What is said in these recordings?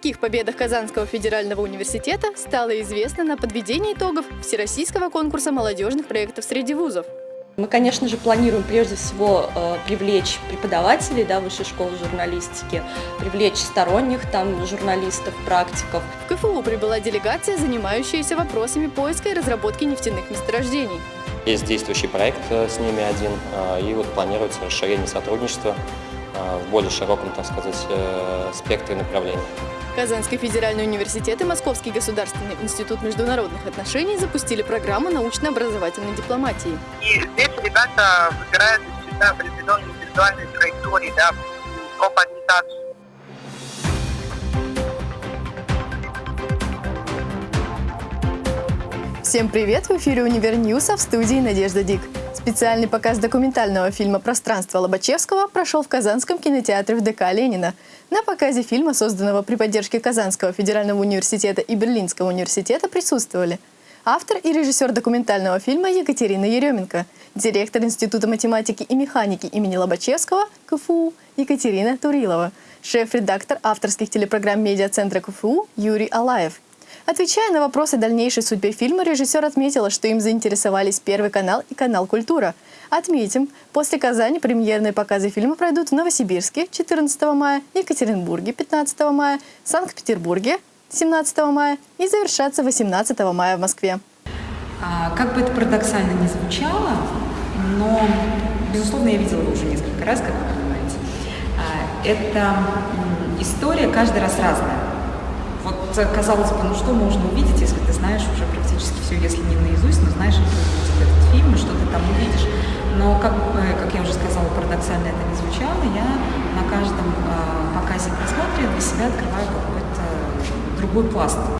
таких победах Казанского федерального университета стало известно на подведении итогов Всероссийского конкурса молодежных проектов среди вузов. Мы, конечно же, планируем прежде всего э, привлечь преподавателей да, высшей школы журналистики, привлечь сторонних там журналистов, практиков. В КФУ прибыла делегация, занимающаяся вопросами поиска и разработки нефтяных месторождений. Есть действующий проект э, с ними один, э, и вот планируется расширение сотрудничества в более широком, так сказать, э, спектре направлений. Казанский федеральный университет и Московский государственный институт международных отношений запустили программу научно-образовательной дипломатии. И здесь ребята выбирают себя определенные индивидуальные траектории, да, по ориентацию. Всем привет! В эфире «Универ а в студии Надежда Дик. Специальный показ документального фильма «Пространство Лобачевского» прошел в Казанском кинотеатре в ДК Ленина. На показе фильма, созданного при поддержке Казанского федерального университета и Берлинского университета, присутствовали автор и режиссер документального фильма Екатерина Еременко, директор Института математики и механики имени Лобачевского КФУ Екатерина Турилова, шеф-редактор авторских телепрограмм медиацентра КФУ Юрий Алаев – Отвечая на вопросы дальнейшей судьбы фильма, режиссер отметила, что им заинтересовались Первый канал и канал «Культура». Отметим, после Казани премьерные показы фильма пройдут в Новосибирске 14 мая, Екатеринбурге 15 мая, Санкт-Петербурге 17 мая и завершатся 18 мая в Москве. А, как бы это парадоксально не звучало, но, безусловно, я видела его уже несколько раз, как вы понимаете. А, это история каждый раз разная. Вот, казалось бы, ну что можно увидеть, если ты знаешь уже практически все, если не наизусть, но знаешь, как будет этот фильм, и что ты там увидишь. Но, как, как я уже сказала, парадоксально это не звучало, я на каждом э, показе просмотре для себя открываю какой-то другой пласт.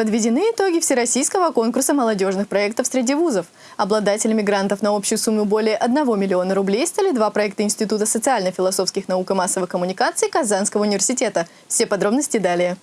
Подведены итоги Всероссийского конкурса молодежных проектов среди вузов. Обладателями грантов на общую сумму более 1 миллиона рублей стали два проекта Института социально-философских наук и массовых коммуникаций Казанского университета. Все подробности далее.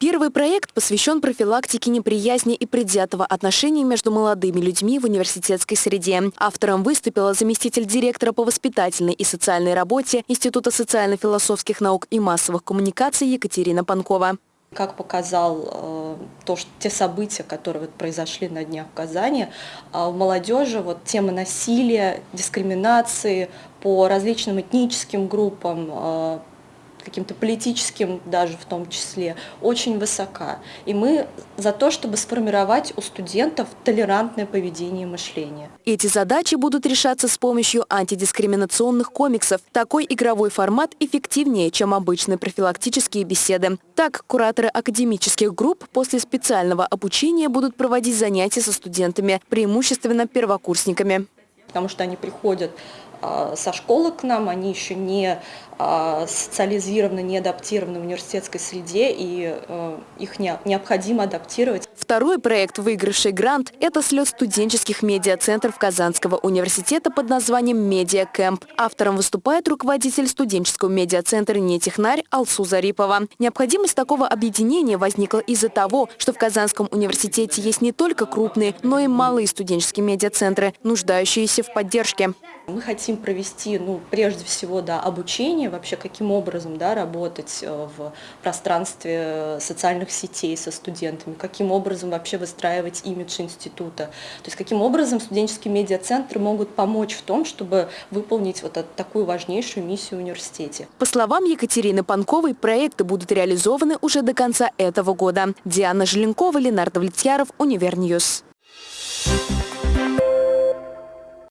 Первый проект посвящен профилактике неприязни и предвзятого отношения между молодыми людьми в университетской среде. Автором выступила заместитель директора по воспитательной и социальной работе Института социально-философских наук и массовых коммуникаций Екатерина Панкова. Как показал э, то, что те события, которые вот произошли на днях в Казани, э, в молодежи вот тема насилия, дискриминации по различным этническим группам, э, каким-то политическим даже в том числе, очень высока. И мы за то, чтобы сформировать у студентов толерантное поведение и мышление. Эти задачи будут решаться с помощью антидискриминационных комиксов. Такой игровой формат эффективнее, чем обычные профилактические беседы. Так, кураторы академических групп после специального обучения будут проводить занятия со студентами, преимущественно первокурсниками. Потому что они приходят а, со школы к нам, они еще не социализированы, не адаптированы в университетской среде, и а, их необходимо адаптировать. Второй проект, выигравший грант, это слет студенческих медиацентров Казанского университета под названием «Медиа Кэмп». Автором выступает руководитель студенческого медиацентра «Нетехнарь» Алсу Зарипова. Необходимость такого объединения возникла из-за того, что в Казанском университете есть не только крупные, но и малые студенческие медиацентры, нуждающиеся в поддержке. Мы хотим провести, ну, прежде всего, да, обучение, вообще каким образом да, работать э, в пространстве социальных сетей со студентами, каким образом вообще выстраивать имидж института. То есть каким образом студенческие медиацентры могут помочь в том, чтобы выполнить вот такую важнейшую миссию университете. По словам Екатерины Панковой, проекты будут реализованы уже до конца этого года. Диана Желенкова, Ленар Давлетьяров, Univer News.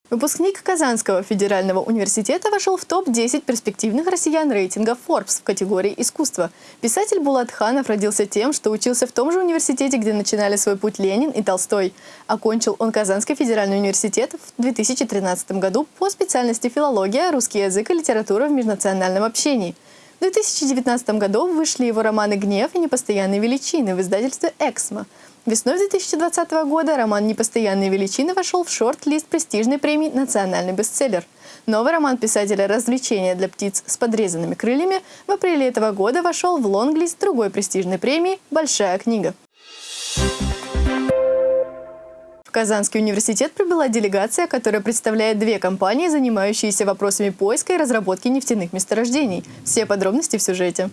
Выпускник Казанского федерального университета вошел в топ-10 перспективных россиян рейтинга Forbes в категории «Искусство». Писатель Булат Ханов родился тем, что учился в том же университете, где начинали свой путь Ленин и Толстой. Окончил он Казанский федеральный университет в 2013 году по специальности филология, русский язык и литература в межнациональном общении. В 2019 году вышли его романы «Гнев» и «Непостоянные величины» в издательстве «Эксмо». Весной 2020 года роман «Непостоянные величины» вошел в шорт-лист престижной премии «Национальный бестселлер». Новый роман писателя «Развлечения для птиц с подрезанными крыльями» в апреле этого года вошел в лонглист другой престижной премии «Большая книга». В Казанский университет прибыла делегация, которая представляет две компании, занимающиеся вопросами поиска и разработки нефтяных месторождений. Все подробности в сюжете.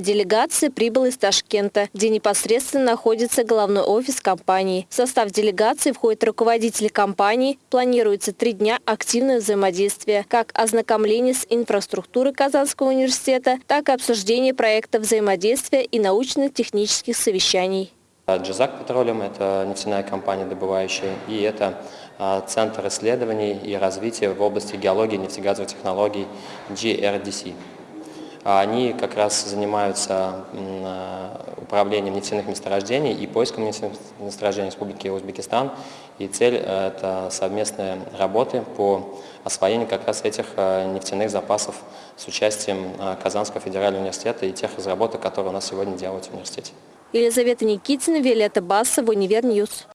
Делегация прибыла из Ташкента, где непосредственно находится головной офис компании. В состав делегации входят руководители компании. Планируется три дня активного взаимодействия, как ознакомление с инфраструктурой Казанского университета, так и обсуждение проекта взаимодействия и научно-технических совещаний. Джизак Петролиум – это нефтяная компания добывающая, и это а, Центр исследований и развития в области геологии нефтегазовых технологий GRDC. А они как раз занимаются управлением нефтяных месторождений и поиском нефтяных месторождений Республики Узбекистан. И цель э, – это совместные работы по освоению как раз этих э, нефтяных запасов с участием э, Казанского федерального университета и тех разработок, которые у нас сегодня делают в университете. Елизавета Никитина, Виолетта Басова, Univer News.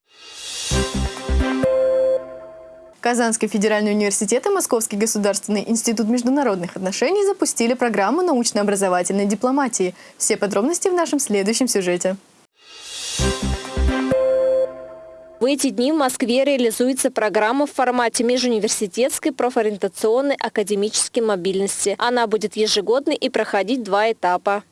Казанский федеральный университет и Московский государственный институт международных отношений запустили программу научно-образовательной дипломатии. Все подробности в нашем следующем сюжете. В эти дни в Москве реализуется программа в формате межуниверситетской профориентационной академической мобильности. Она будет ежегодной и проходить два этапа.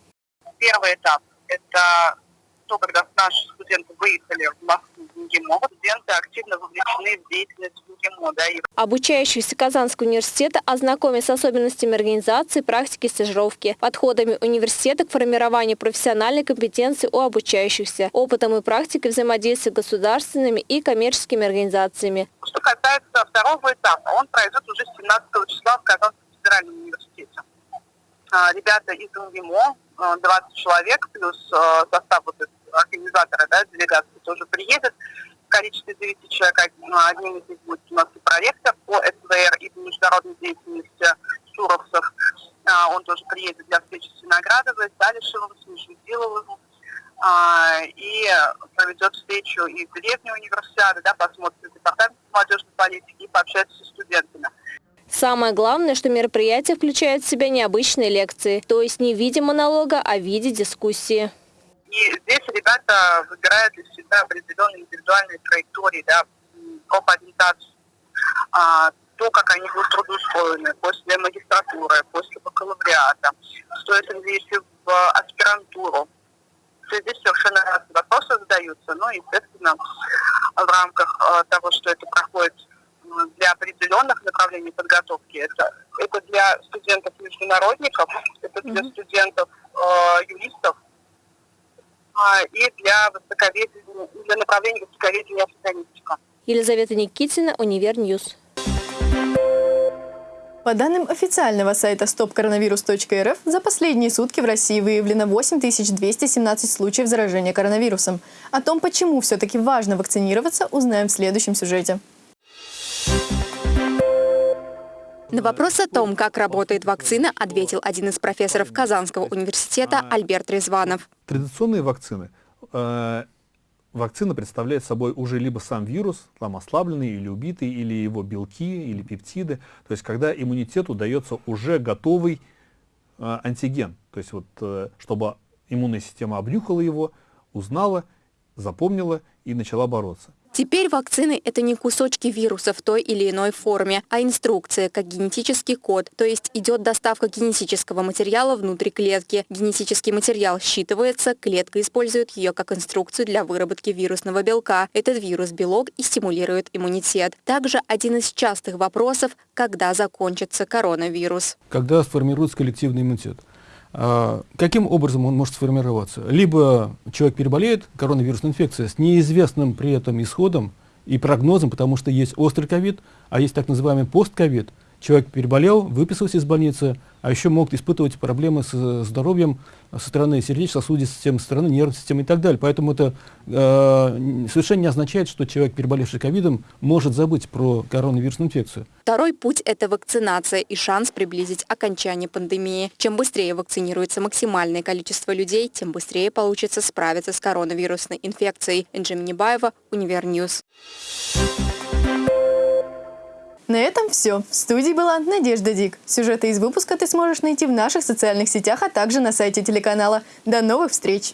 Первый этап – это то, когда наши студенты выехали в Москву МГИМО, студенты активно вовлечены в деятельность МГИМО. Да, и... Обучающихся Казанского университета ознакомят с особенностями организации, практики, стажировки, подходами университета к формированию профессиональной компетенции у обучающихся, опытом и практикой взаимодействия с государственными и коммерческими организациями. Что касается второго этапа, он пройдет уже 17 числа в Казанском федеральном университете. А, ребята из МГИМО, 20 а, человек, плюс а, состав вот организатора да, делегации тоже приедет в количестве 9 человек. Одним из них будет у нас и проректор по СВР и международной деятельности Суровцев. Он тоже приедет для встречи с Виноградовой, с Алишевым, с Междудиловым и проведет встречу и в деревне универсиады, да, посмотрит департамент молодежной политики и пообщается со студентами. Самое главное, что мероприятие включает в себя необычные лекции, то есть не в виде монолога, а в виде дискуссии. И здесь ребята выбирают для себя определенные индивидуальные траектории, да, по ориентацию, а, то, как они будут трудоустроены после магистратуры, после бакалавриата, стоит ли идти в аспирантуру. Здесь совершенно разные вопросы задаются, но, естественно, в рамках а, того, что это проходит для определенных направлений подготовки. Это, это для студентов-международников, это для м-м, студентов-юристов, а, и для, востоковедения, для направления востоковедения африканистика. Елизавета Никитина, Univer News. По данным официального сайта стопкоронавирус.рф, за последние сутки в России выявлено 8217 случаев заражения коронавирусом. О том, почему все-таки важно вакцинироваться, узнаем в следующем сюжете. На вопрос о том, как работает вакцина, ответил один из профессоров Казанского университета Альберт Резванов. Традиционные вакцины. Э, вакцина представляет собой уже либо сам вирус, там ослабленный или убитый, или его белки, или пептиды. То есть когда иммунитету дается уже готовый э, антиген. То есть вот, э, чтобы иммунная система обнюхала его, узнала, запомнила и начала бороться. Теперь вакцины – это не кусочки вируса в той или иной форме, а инструкция, как генетический код, то есть идет доставка генетического материала внутри клетки. Генетический материал считывается, клетка использует ее как инструкцию для выработки вирусного белка. Этот вирус-белок и стимулирует иммунитет. Также один из частых вопросов – когда закончится коронавирус. Когда сформируется коллективный иммунитет? А, каким образом он может сформироваться? Либо человек переболеет коронавирусной инфекцией с неизвестным при этом исходом и прогнозом, потому что есть острый ковид, а есть так называемый постковид. Человек переболел, выписался из больницы, а еще могут испытывать проблемы с здоровьем со стороны сердечно-сосудистой системы, со стороны нервной системы и так далее. Поэтому это э, совершенно не означает, что человек, переболевший ковидом, может забыть про коронавирусную инфекцию. Второй путь – это вакцинация и шанс приблизить окончание пандемии. Чем быстрее вакцинируется максимальное количество людей, тем быстрее получится справиться с коронавирусной инфекцией. Энджи Минибаева, Univer News. На этом все. В студии была Надежда Дик. Сюжеты из выпуска ты сможешь найти в наших социальных сетях, а также на сайте телеканала. До новых встреч!